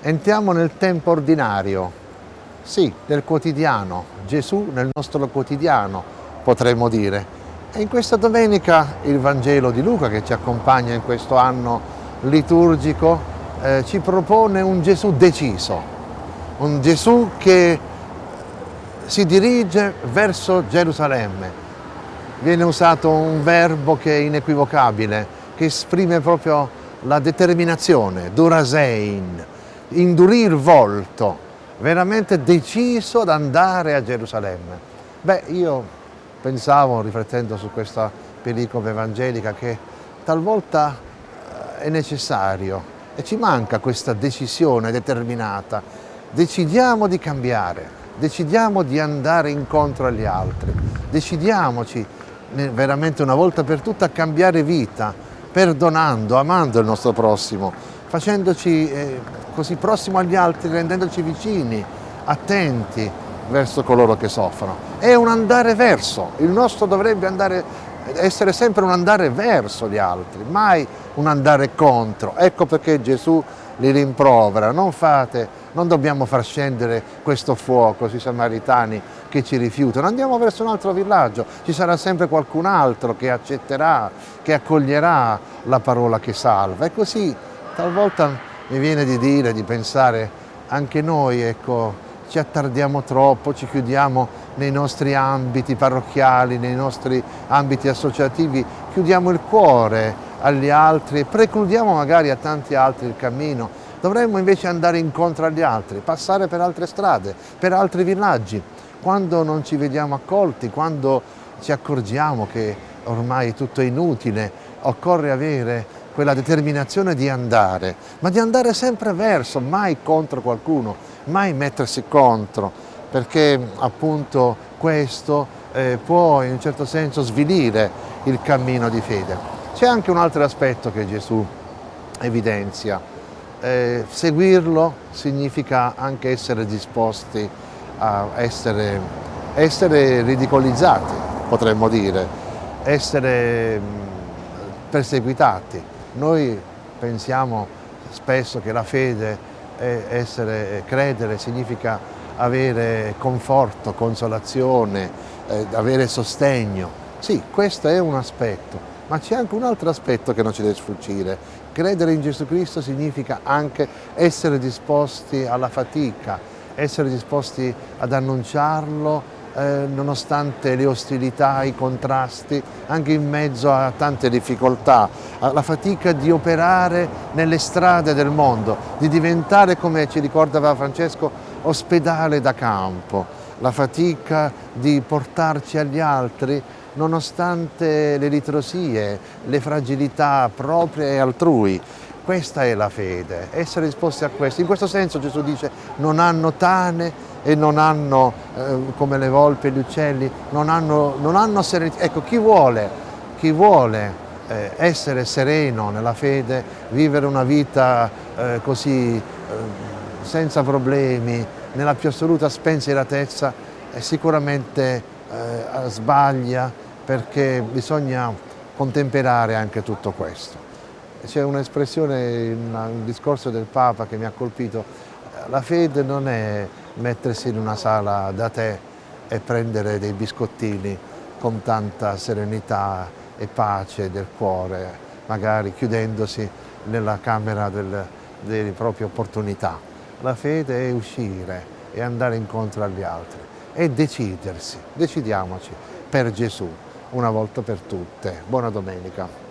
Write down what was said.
Entriamo nel tempo ordinario, sì, del quotidiano, Gesù nel nostro quotidiano, potremmo dire. E in questa domenica il Vangelo di Luca che ci accompagna in questo anno liturgico eh, ci propone un Gesù deciso, un Gesù che si dirige verso Gerusalemme. Viene usato un verbo che è inequivocabile, che esprime proprio la determinazione, durasein, indurir volto, veramente deciso ad andare a Gerusalemme. Beh, io pensavo, riflettendo su questa pellicola evangelica, che talvolta eh, è necessario e ci manca questa decisione determinata. Decidiamo di cambiare, decidiamo di andare incontro agli altri, decidiamoci veramente una volta per tutte a cambiare vita, perdonando, amando il nostro prossimo, facendoci eh, così prossimo agli altri, rendendoci vicini, attenti verso coloro che soffrono. È un andare verso, il nostro dovrebbe andare, essere sempre un andare verso gli altri, mai un andare contro. Ecco perché Gesù li rimprovera, non fate, non dobbiamo far scendere questo fuoco sui samaritani che ci rifiutano, andiamo verso un altro villaggio, ci sarà sempre qualcun altro che accetterà, che accoglierà la parola che salva. E così talvolta mi viene di dire, di pensare, anche noi ecco, ci attardiamo troppo, ci chiudiamo nei nostri ambiti parrocchiali, nei nostri ambiti associativi, chiudiamo il cuore agli altri precludiamo magari a tanti altri il cammino. Dovremmo invece andare incontro agli altri, passare per altre strade, per altri villaggi. Quando non ci vediamo accolti, quando ci accorgiamo che ormai tutto è inutile, occorre avere quella determinazione di andare, ma di andare sempre verso, mai contro qualcuno, mai mettersi contro, perché appunto questo eh, può in un certo senso svilire il cammino di fede. C'è anche un altro aspetto che Gesù evidenzia, eh, seguirlo significa anche essere disposti a essere, essere ridicolizzati, potremmo dire, essere perseguitati, noi pensiamo spesso che la fede, essere, credere, significa avere conforto, consolazione, eh, avere sostegno. Sì, questo è un aspetto, ma c'è anche un altro aspetto che non ci deve sfuggire. Credere in Gesù Cristo significa anche essere disposti alla fatica, essere disposti ad annunciarlo, eh, nonostante le ostilità, i contrasti, anche in mezzo a tante difficoltà, la fatica di operare nelle strade del mondo, di diventare, come ci ricordava Francesco, ospedale da campo, la fatica di portarci agli altri nonostante le ritrosie, le fragilità proprie e altrui. Questa è la fede, essere disposti a questo. In questo senso Gesù dice non hanno tane e non hanno, eh, come le volpi e gli uccelli, non hanno, non hanno serenità. Ecco, chi vuole, chi vuole eh, essere sereno nella fede, vivere una vita eh, così eh, senza problemi, nella più assoluta spensieratezza, sicuramente eh, sbaglia perché bisogna contemperare anche tutto questo. C'è un'espressione in un discorso del Papa che mi ha colpito, la fede non è mettersi in una sala da tè e prendere dei biscottini con tanta serenità e pace del cuore, magari chiudendosi nella camera del, delle proprie opportunità. La fede è uscire e andare incontro agli altri e decidersi, decidiamoci per Gesù una volta per tutte. Buona domenica.